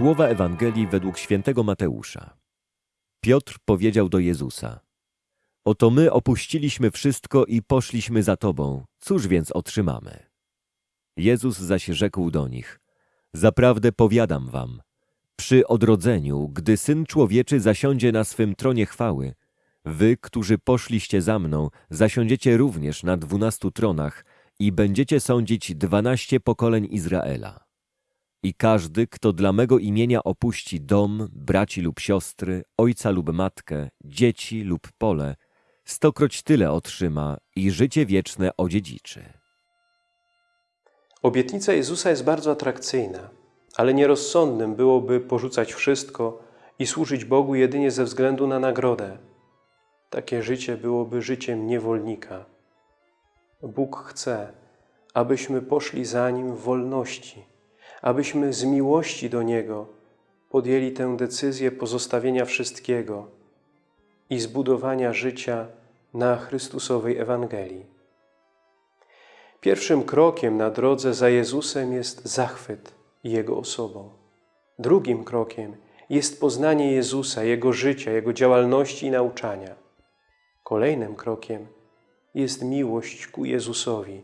Słowa Ewangelii według świętego Mateusza. Piotr powiedział do Jezusa: Oto my opuściliśmy wszystko i poszliśmy za Tobą, cóż więc otrzymamy? Jezus zaś rzekł do nich: Zaprawdę powiadam wam, przy odrodzeniu, gdy Syn Człowieczy zasiądzie na swym tronie chwały, wy, którzy poszliście za mną, zasiądziecie również na dwunastu tronach i będziecie sądzić dwanaście pokoleń Izraela. I każdy, kto dla mego imienia opuści dom, braci lub siostry, ojca lub matkę, dzieci lub pole, stokroć tyle otrzyma i życie wieczne odziedziczy. Obietnica Jezusa jest bardzo atrakcyjna, ale nierozsądnym byłoby porzucać wszystko i służyć Bogu jedynie ze względu na nagrodę. Takie życie byłoby życiem niewolnika. Bóg chce, abyśmy poszli za Nim w wolności, abyśmy z miłości do Niego podjęli tę decyzję pozostawienia wszystkiego i zbudowania życia na Chrystusowej Ewangelii. Pierwszym krokiem na drodze za Jezusem jest zachwyt Jego osobą. Drugim krokiem jest poznanie Jezusa, Jego życia, Jego działalności i nauczania. Kolejnym krokiem jest miłość ku Jezusowi,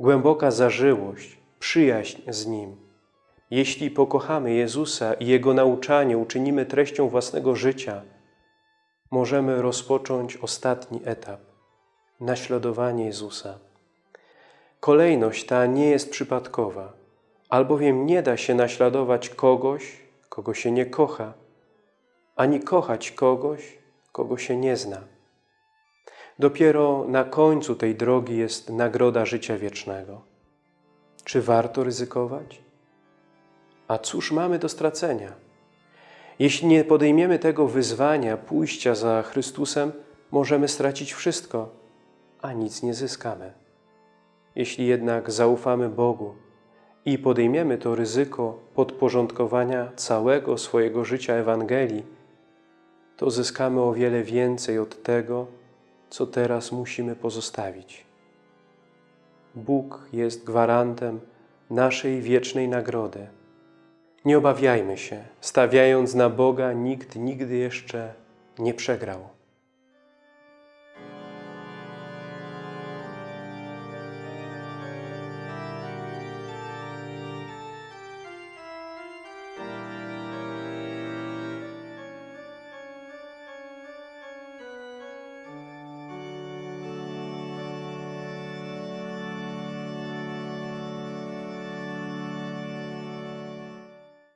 głęboka zażyłość, przyjaźń z Nim. Jeśli pokochamy Jezusa i Jego nauczanie uczynimy treścią własnego życia, możemy rozpocząć ostatni etap – naśladowanie Jezusa. Kolejność ta nie jest przypadkowa, albowiem nie da się naśladować kogoś, kogo się nie kocha, ani kochać kogoś, kogo się nie zna. Dopiero na końcu tej drogi jest nagroda życia wiecznego. Czy warto ryzykować? A cóż mamy do stracenia? Jeśli nie podejmiemy tego wyzwania pójścia za Chrystusem, możemy stracić wszystko, a nic nie zyskamy. Jeśli jednak zaufamy Bogu i podejmiemy to ryzyko podporządkowania całego swojego życia Ewangelii, to zyskamy o wiele więcej od tego, co teraz musimy pozostawić. Bóg jest gwarantem naszej wiecznej nagrody. Nie obawiajmy się, stawiając na Boga, nikt nigdy jeszcze nie przegrał.